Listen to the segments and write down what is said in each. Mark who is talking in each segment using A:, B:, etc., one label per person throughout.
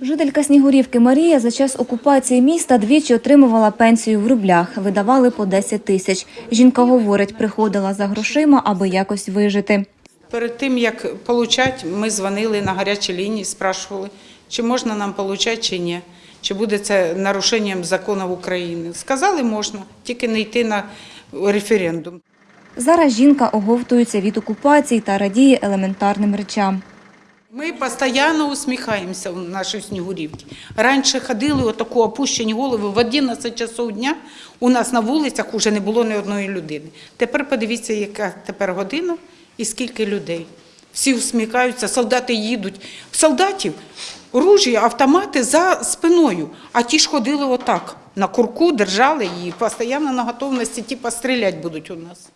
A: Жителька Снігурівки Марія за час окупації міста двічі отримувала пенсію в рублях, видавали по 10 тисяч. Жінка говорить, приходила за грошима, аби якось вижити.
B: Перед тим, як получати, ми дзвонили на гарячі лінії, спрашували, чи можна нам получати, чи ні. Чи буде це нарушенням законів України. Сказали, можна, тільки не йти на референдум.
A: Зараз жінка оговтується від окупації та радіє елементарним речам.
B: Ми постійно усміхаємося у нашій Снігурівці. Раніше ходили отаку опущені голови в 11 часов дня. У нас на вулицях вже не було ні одної людини. Тепер подивіться, яка тепер година і скільки людей. Всі усміхаються, солдати їдуть. Солдатів ружі, автомати за спиною, а ті ж ходили отак. На курку держали і постійно на готовності, типа стріляти будуть у нас.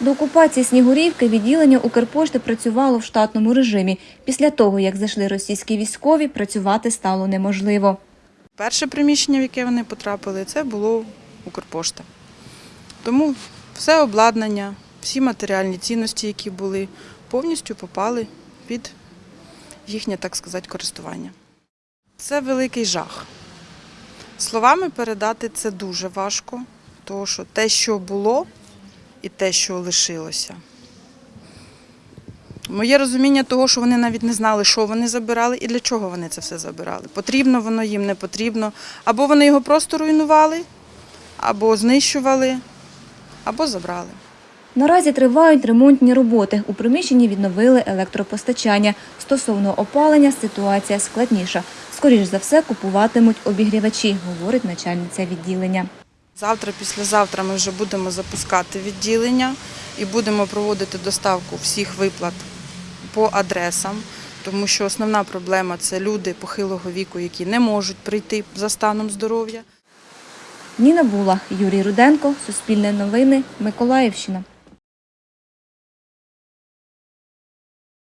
A: До окупації Снігурівки відділення Укрпошти працювало в штатному режимі. Після того, як зайшли російські військові, працювати стало неможливо.
C: Перше приміщення, в яке вони потрапили, це було Укрпошта. Тому все обладнання, всі матеріальні цінності, які були, повністю попали під їхнє, так сказати, користування. Це великий жах. Словами передати це дуже важко, тому що те, що було, і те, що лишилося. Моє розуміння того, що вони навіть не знали, що вони забирали і для чого вони це все забирали. Потрібно воно їм, не потрібно. Або вони його просто руйнували, або знищували, або забрали.
A: Наразі тривають ремонтні роботи. У приміщенні відновили електропостачання. Стосовно опалення ситуація складніша. Скоріш за все купуватимуть обігрівачі, говорить начальниця відділення.
C: Завтра, післязавтра ми вже будемо запускати відділення і будемо проводити доставку всіх виплат по адресам, тому що основна проблема це люди похилого віку, які не можуть прийти за станом здоров'я.
A: Ніна Була, Юрій Руденко, Суспільне новини, Миколаївщина.